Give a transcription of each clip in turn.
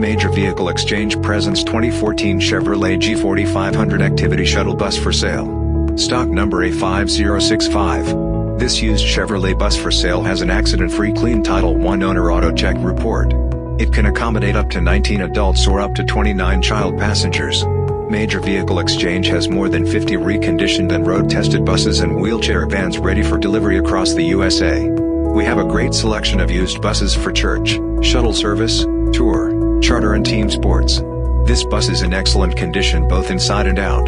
Major Vehicle Exchange presents 2014 Chevrolet G4500 Activity Shuttle Bus for sale. Stock number A5065. This used Chevrolet bus for sale has an accident-free clean Title I owner auto check report. It can accommodate up to 19 adults or up to 29 child passengers. Major Vehicle Exchange has more than 50 reconditioned and road-tested buses and wheelchair vans ready for delivery across the USA. We have a great selection of used buses for church, shuttle service, tour, charter and team sports. This bus is in excellent condition both inside and out.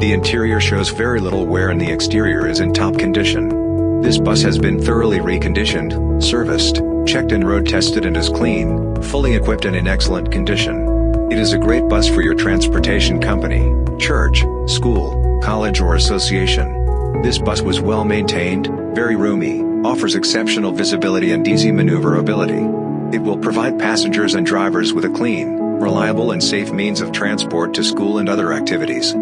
The interior shows very little wear and the exterior is in top condition. This bus has been thoroughly reconditioned, serviced, checked and road tested and is clean, fully equipped and in excellent condition. It is a great bus for your transportation company, church, school, college or association. This bus was well maintained, very roomy, offers exceptional visibility and easy maneuverability. It will provide passengers and drivers with a clean, reliable and safe means of transport to school and other activities.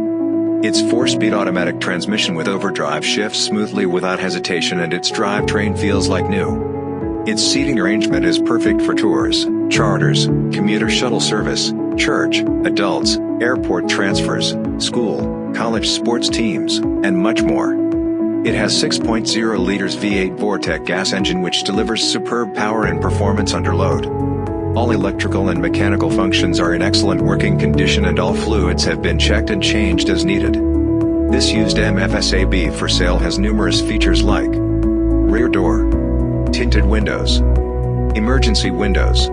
Its 4-speed automatic transmission with overdrive shifts smoothly without hesitation and its drivetrain feels like new. Its seating arrangement is perfect for tours, charters, commuter shuttle service, church, adults, airport transfers, school, college sports teams, and much more. It has 6.0 liters V8 Vortec gas engine which delivers superb power and performance under load. All electrical and mechanical functions are in excellent working condition and all fluids have been checked and changed as needed. This used MFSAB for sale has numerous features like rear door, tinted windows, emergency windows,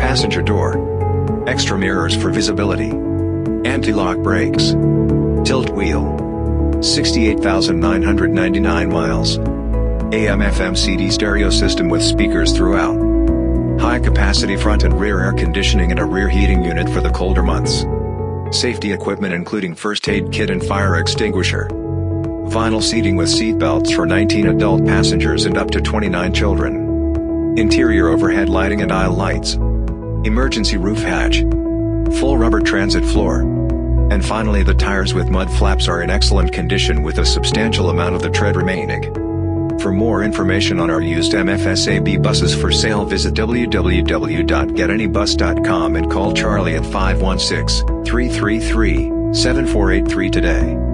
passenger door, extra mirrors for visibility, anti-lock brakes, tilt wheel, 68,999 miles, AM-FM CD stereo system with speakers throughout, high-capacity front and rear air conditioning and a rear heating unit for the colder months, safety equipment including first aid kit and fire extinguisher, vinyl seating with seat belts for 19 adult passengers and up to 29 children, interior overhead lighting and aisle lights, emergency roof hatch, full rubber transit floor. And finally the tires with mud flaps are in excellent condition with a substantial amount of the tread remaining. For more information on our used MFSAB buses for sale visit www.getanybus.com and call Charlie at 516-333-7483 today.